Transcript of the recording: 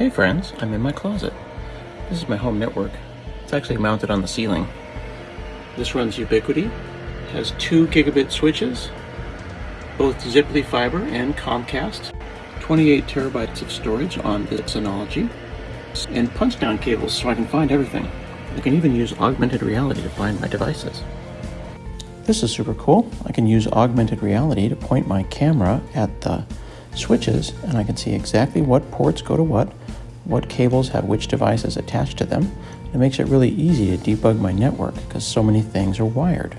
Hey friends, I'm in my closet. This is my home network. It's actually mounted on the ceiling. This runs Ubiquiti, has two gigabit switches, both Ziply Fiber and Comcast, 28 terabytes of storage on the Synology, and punch down cables so I can find everything. I can even use augmented reality to find my devices. This is super cool. I can use augmented reality to point my camera at the switches and I can see exactly what ports go to what, what cables have which devices attached to them. It makes it really easy to debug my network because so many things are wired.